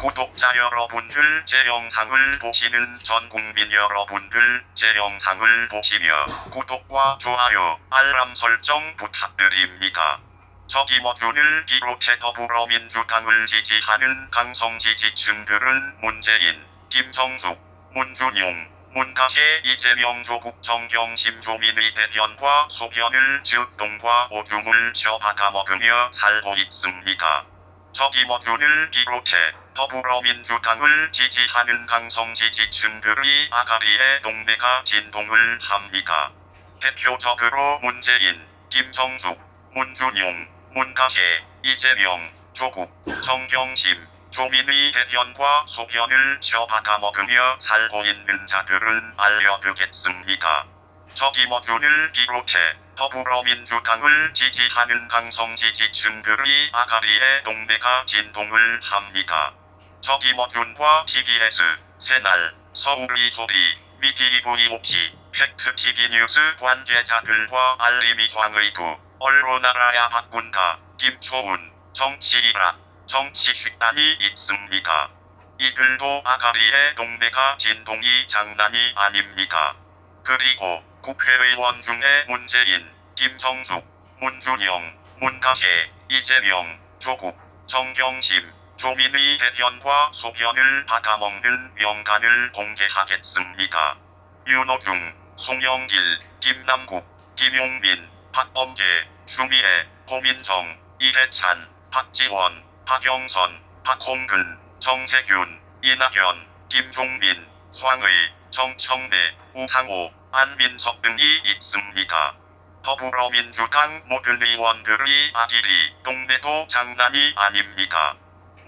구독자 여러분들 제 영상을 보시는 전 국민 여러분들 제 영상을 보시며 구독과 좋아요 알람 설정 부탁드립니다. 저기머준을 비롯해 더불어민주당을 지지하는 강성 지지층들은 문재인, 김성숙, 문준용, 문탁의 이재명 조국 정경 심 조민의 대변과 소변을 즉동과 오줌을 쉬어 받아 먹으며 살고 있습니다. 저기머준을 비롯해 더불어민주당을 지지하는 강성 지지층들의 아가리에 동네가 진동을 합니다. 대표적으로 문재인, 김성숙, 문준용, 문탁의, 이재명, 조국, 정경심, 조민의 대변과 소변을 쉬어받아 먹으며 살고 있는 자들은 알려드겠습니다. 저기머준을 비롯해 더불어민주당을 지지하는 강성 지지층들의 아가리에 동네가 진동을 합니다. 저기머준과 TBS, 새날, 서울의 소리, 미디이브이오키, 팩트TV뉴스 관계자들과 알림이황의 부, 언론 알아야 바꾼다, 김초운, 정치일학, 정치식단이 있습니다. 이들도 아가리의 동네가 진동이 장난이 아닙니다. 그리고 국회의원 중에 문재인, 김성숙, 문준영, 문탁혜, 이재명, 조국, 정경심, 조민의 대변과 소변을 받아먹는 명단을 공개하겠습니다. 윤호중, 송영길, 김남국, 김용민, 박범계, 추미애, 고민정, 이해찬, 박지원, 박영선, 박홍근, 정세균, 이낙연, 김종민, 황의, 정청래, 우상호, 안민석 등이 있습니다. 더불어민주당 모든 의원들의 아기리 동네도 장난이 아닙니다.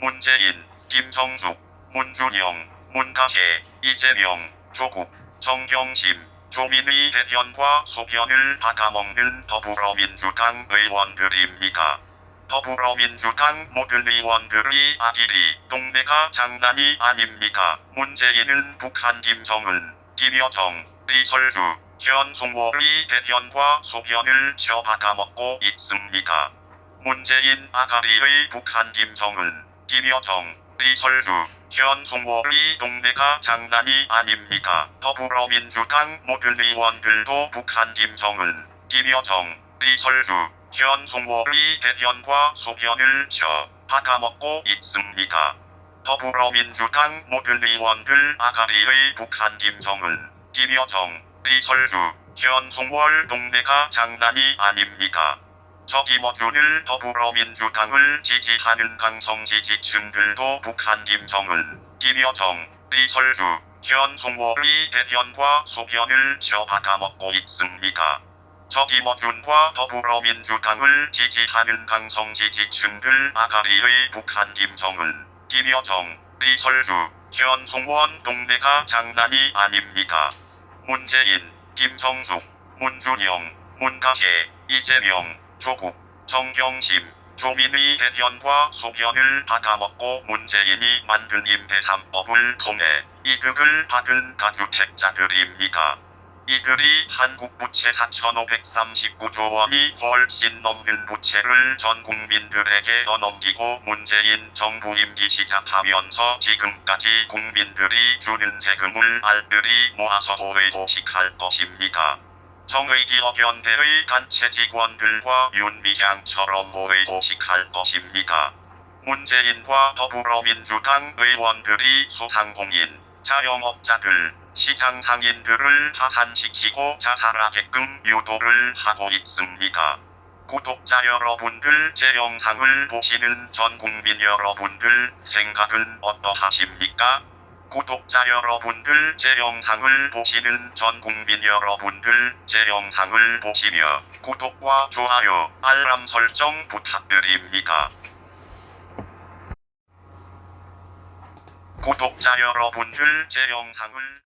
문재인, 김성숙, 문준영, 문탁혜, 이재명, 조국, 정경심, 조민의 대변과 소변을 받아먹는 더불어민주당 의원들입니다. 더불어민주당 모든 의원들의 아기리 동네가 장난이 아닙니다. 문재인은 북한 김정은, 김여정, 리설주, 현송월의 대변과 소변을 쉬어받아 먹고 있습니다. 문재인 아가리의 북한 김정은, 김여정, 리설주, 현송월의 동네가 장난이 아닙니다. 더불어민주당 모든 의원들도 북한 김정은, 김여정, 리설주, 현송월의 대변과 소변을 쉬어 받아먹고 있습니다. 더불어민주당 모든 의원들 아가리의 북한 김정은, 김여정, 리설주, 현송월 동네가 장난이 아닙니다. 저기머준을 더불어민주당을 지지하는 강성 지지층들도 북한 김정은, 김여정, 리설주, 현송월의 대변과 소변을 쉬어 받아먹고 있습니다. 저기머준과 더불어민주당을 지지하는 강성 지지층들 아가리의 북한 김정은, 김여정, 리설주, 현송원 동네가 장난이 아닙니다. 문재인, 김성숙, 문준영, 문탁혜, 이재명, 조국, 정경심, 조민의 대변과 소변을 받아먹고 문재인이 만든 임대 3법을 통해 이득을 받은 다주택자들입니다. 이들이 한국 부채 4,539조 원이 훨씬 넘는 부채를 전 국민들에게 떠넘기고 문재인 정부 임기 시작하면서 지금까지 국민들이 주는 세금을 알뜰히 모아서 고회고식할 것입니다. 정의기업연대의 단체 직원들과 윤미향처럼 고회고식할 것입니다. 문재인과 더불어민주당 의원들이 소상공인, 자영업자들, 시장 상인들을 파산시키고 자살하게끔 유도를 하고 있습니다. 구독자 여러분들 제 영상을 보시는 전 국민 여러분들 생각은 어떠하십니까? 구독자 여러분들 제 영상을 보시는 전 국민 여러분들 제 영상을 보시며 구독과 좋아요 알람 설정 부탁드립니다. 구독자 여러분들 제 영상을